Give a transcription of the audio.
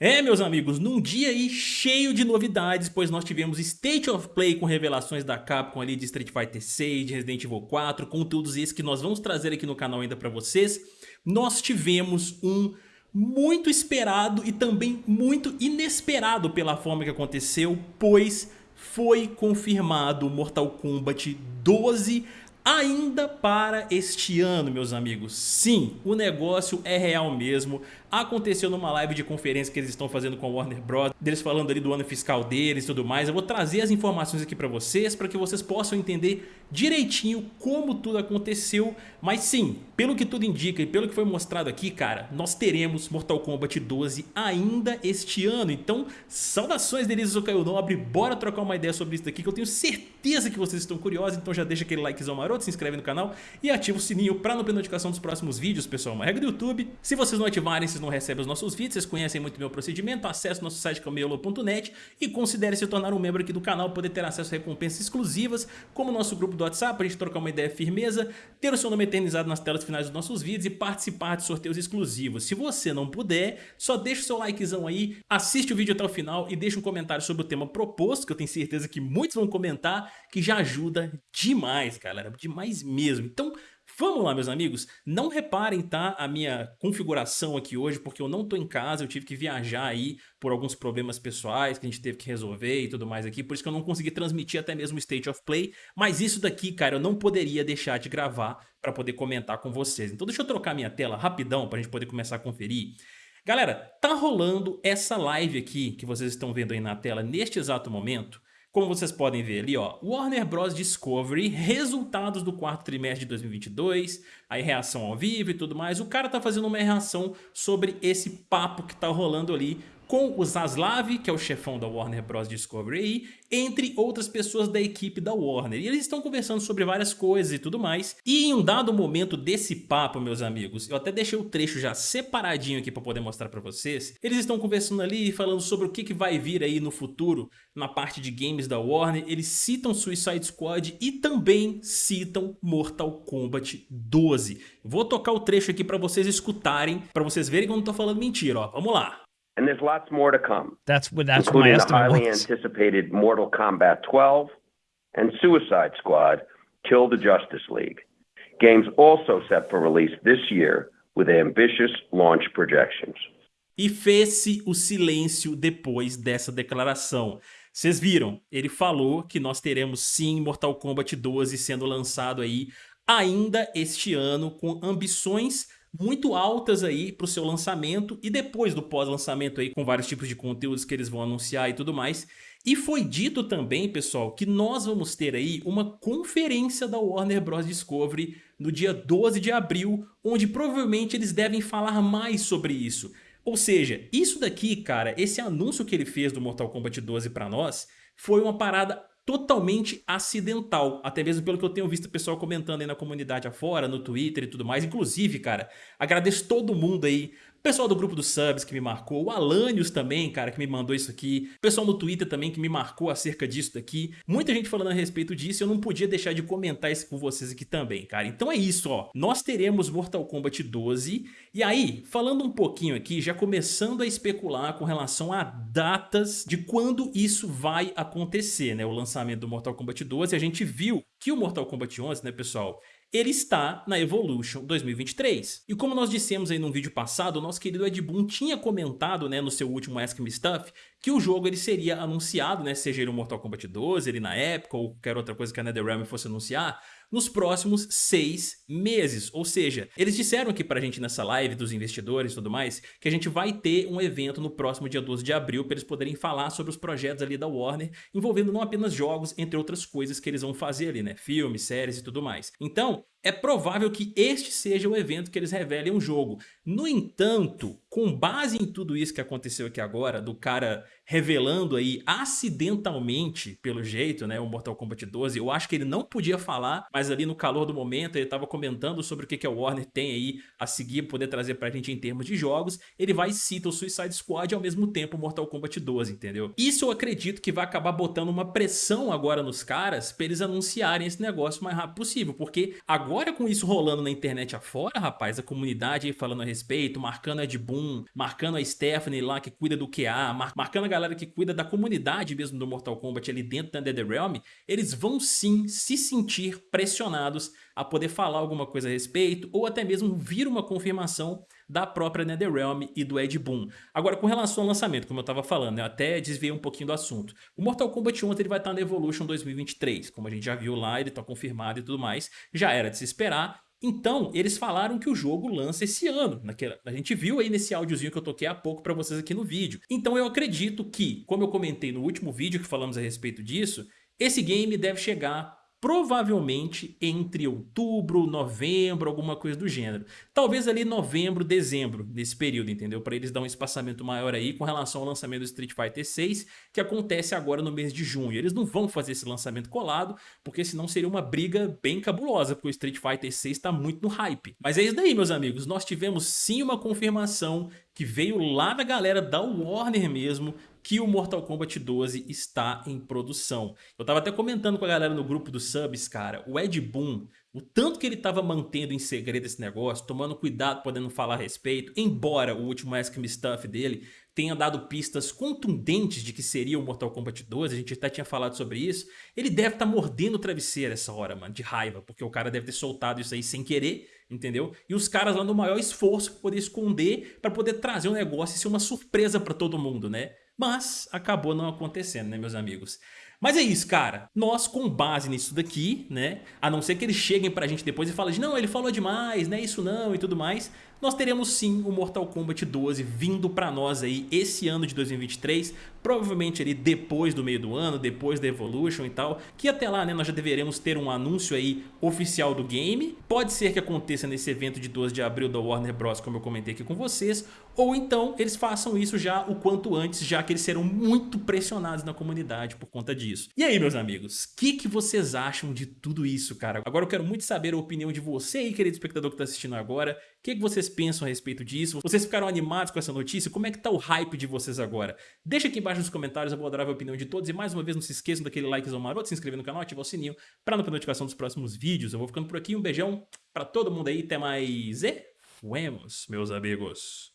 É, meus amigos, num dia aí cheio de novidades, pois nós tivemos State of Play com revelações da Capcom ali de Street Fighter 6, de Resident Evil 4, conteúdos esses que nós vamos trazer aqui no canal ainda pra vocês. Nós tivemos um muito esperado e também muito inesperado pela forma que aconteceu, pois foi confirmado Mortal Kombat 12 ainda para este ano, meus amigos. Sim, o negócio é real mesmo aconteceu numa live de conferência que eles estão fazendo com a Warner Bros. Deles falando ali do ano fiscal deles e tudo mais. Eu vou trazer as informações aqui pra vocês, para que vocês possam entender direitinho como tudo aconteceu. Mas sim, pelo que tudo indica e pelo que foi mostrado aqui, cara, nós teremos Mortal Kombat 12 ainda este ano. Então, saudações delícias, eu Caio Nobre. Bora trocar uma ideia sobre isso daqui, que eu tenho certeza que vocês estão curiosos. Então já deixa aquele likezão maroto, se inscreve no canal e ativa o sininho para não perder notificação dos próximos vídeos, pessoal. Uma regra do YouTube. Se vocês não ativarem, vocês não recebem os nossos vídeos, vocês conhecem muito meu procedimento, acesse o nosso site camelo.net e considere se tornar um membro aqui do canal, poder ter acesso a recompensas exclusivas, como o nosso grupo do WhatsApp, para a gente trocar uma ideia firmeza, ter o seu nome eternizado nas telas finais dos nossos vídeos e participar de sorteios exclusivos. Se você não puder, só deixa o seu likezão aí, assiste o vídeo até o final e deixa um comentário sobre o tema proposto, que eu tenho certeza que muitos vão comentar, que já ajuda demais, galera, demais mesmo. Então, Vamos lá, meus amigos. Não reparem, tá, a minha configuração aqui hoje, porque eu não tô em casa, eu tive que viajar aí por alguns problemas pessoais que a gente teve que resolver e tudo mais aqui, por isso que eu não consegui transmitir até mesmo o State of Play, mas isso daqui, cara, eu não poderia deixar de gravar para poder comentar com vocês. Então deixa eu trocar minha tela rapidão pra gente poder começar a conferir. Galera, tá rolando essa live aqui que vocês estão vendo aí na tela neste exato momento, como vocês podem ver ali, ó, Warner Bros. Discovery, resultados do quarto trimestre de 2022, aí reação ao vivo e tudo mais. O cara tá fazendo uma reação sobre esse papo que tá rolando ali com o Zaslav, que é o chefão da Warner Bros. Discovery, entre outras pessoas da equipe da Warner. E eles estão conversando sobre várias coisas e tudo mais. E em um dado momento desse papo, meus amigos, eu até deixei o trecho já separadinho aqui para poder mostrar para vocês. Eles estão conversando ali falando sobre o que, que vai vir aí no futuro na parte de games da Warner. Eles citam Suicide Squad e também citam Mortal Kombat 12. Vou tocar o trecho aqui para vocês escutarem, para vocês verem que eu não tô falando mentira, ó. Vamos lá. And there's lots more to come. That's what that's including what my the highly was. anticipated Mortal Kombat 12 and Suicide Squad: Kill the Justice League. Games also set for release this year with ambitious launch projections. E fez-se o silêncio depois dessa declaração. Vocês viram? Ele falou que nós teremos sim Mortal Kombat 12 sendo lançado aí ainda este ano com ambições muito altas aí para o seu lançamento e depois do pós-lançamento aí com vários tipos de conteúdos que eles vão anunciar e tudo mais. E foi dito também, pessoal, que nós vamos ter aí uma conferência da Warner Bros. Discovery no dia 12 de abril, onde provavelmente eles devem falar mais sobre isso. Ou seja, isso daqui, cara, esse anúncio que ele fez do Mortal Kombat 12 para nós, foi uma parada totalmente acidental, até mesmo pelo que eu tenho visto o pessoal comentando aí na comunidade afora, no Twitter e tudo mais, inclusive, cara, agradeço todo mundo aí pessoal do grupo dos subs que me marcou, o Alanios também, cara, que me mandou isso aqui, o pessoal no Twitter também que me marcou acerca disso daqui, muita gente falando a respeito disso eu não podia deixar de comentar isso com vocês aqui também, cara. Então é isso, ó, nós teremos Mortal Kombat 12 e aí, falando um pouquinho aqui, já começando a especular com relação a datas de quando isso vai acontecer, né, o lançamento do Mortal Kombat 12, a gente viu que o Mortal Kombat 11, né, pessoal, ele está na Evolution 2023. E como nós dissemos aí num vídeo passado, o nosso querido Ed Boon tinha comentado né, no seu último Ask Me Stuff que o jogo ele seria anunciado, né, seja ele o Mortal Kombat 12, ele na época ou qualquer outra coisa que a NetherRealm fosse anunciar, nos próximos seis meses. Ou seja, eles disseram aqui pra gente nessa live dos investidores e tudo mais, que a gente vai ter um evento no próximo dia 12 de abril para eles poderem falar sobre os projetos ali da Warner, envolvendo não apenas jogos, entre outras coisas que eles vão fazer ali, né? Filmes, séries e tudo mais. Então, é provável que este seja o evento que eles revelem um jogo. No entanto, com base em tudo isso que aconteceu aqui agora, do cara revelando aí acidentalmente, pelo jeito, né, o Mortal Kombat 12, eu acho que ele não podia falar, mas ali no calor do momento ele estava comentando sobre o que, que a Warner tem aí a seguir, poder trazer pra gente em termos de jogos, ele vai e cita o Suicide Squad e ao mesmo tempo o Mortal Kombat 12, entendeu? Isso eu acredito que vai acabar botando uma pressão agora nos caras pra eles anunciarem esse negócio o mais rápido possível, porque agora com isso rolando na internet afora, rapaz, a comunidade aí falando a respeito, marcando Ed Boon, Boon, marcando a Stephanie lá que cuida do QA, mar marcando a galera que cuida da comunidade mesmo do Mortal Kombat ali dentro da NetherRealm, eles vão sim se sentir pressionados a poder falar alguma coisa a respeito ou até mesmo vir uma confirmação da própria NetherRealm e do Ed Boon. Agora, com relação ao lançamento, como eu estava falando, eu até desviei um pouquinho do assunto. O Mortal Kombat 11 ele vai estar na Evolution 2023, como a gente já viu lá, ele está confirmado e tudo mais, já era de se esperar, então, eles falaram que o jogo lança esse ano. Naquela, a gente viu aí nesse áudiozinho que eu toquei há pouco para vocês aqui no vídeo. Então eu acredito que, como eu comentei no último vídeo que falamos a respeito disso, esse game deve chegar provavelmente entre outubro, novembro, alguma coisa do gênero. Talvez ali novembro, dezembro, nesse período, entendeu? Para eles dar um espaçamento maior aí com relação ao lançamento do Street Fighter 6, que acontece agora no mês de junho. Eles não vão fazer esse lançamento colado, porque senão seria uma briga bem cabulosa, porque o Street Fighter 6 está muito no hype. Mas é isso daí, meus amigos. Nós tivemos sim uma confirmação que veio lá da galera da Warner mesmo, que o Mortal Kombat 12 está em produção. Eu tava até comentando com a galera no grupo dos subs, cara, o Ed Boon, o tanto que ele tava mantendo em segredo esse negócio, tomando cuidado podendo falar a respeito, embora o último Ask Me Stuff dele tenha dado pistas contundentes de que seria o Mortal Kombat 12, a gente até tinha falado sobre isso, ele deve estar tá mordendo o travesseiro essa hora, mano, de raiva, porque o cara deve ter soltado isso aí sem querer, entendeu? E os caras lá no maior esforço para poder esconder, para poder trazer um negócio e ser uma surpresa para todo mundo, né? Mas acabou não acontecendo, né, meus amigos? Mas é isso, cara. Nós, com base nisso daqui, né, a não ser que eles cheguem pra gente depois e falem, não, ele falou demais, né, isso não e tudo mais, nós teremos sim o Mortal Kombat 12 vindo pra nós aí esse ano de 2023, provavelmente ali depois do meio do ano, depois da Evolution e tal, que até lá, né, nós já deveremos ter um anúncio aí oficial do game. Pode ser que aconteça nesse evento de 12 de abril da Warner Bros, como eu comentei aqui com vocês, ou então eles façam isso já o quanto antes, já que eles serão muito pressionados na comunidade por conta disso. E aí, meus amigos, o que, que vocês acham de tudo isso, cara? Agora eu quero muito saber a opinião de você aí, querido espectador que está assistindo agora. O que, que vocês pensam a respeito disso? Vocês ficaram animados com essa notícia? Como é que tá o hype de vocês agora? Deixa aqui embaixo nos comentários, eu vou adorar a opinião de todos. E mais uma vez, não se esqueçam daquele likezão maroto, se inscrever no canal, ativar o sininho para não perder notificação dos próximos vídeos. Eu vou ficando por aqui, um beijão para todo mundo aí, até mais e fuemos, meus amigos.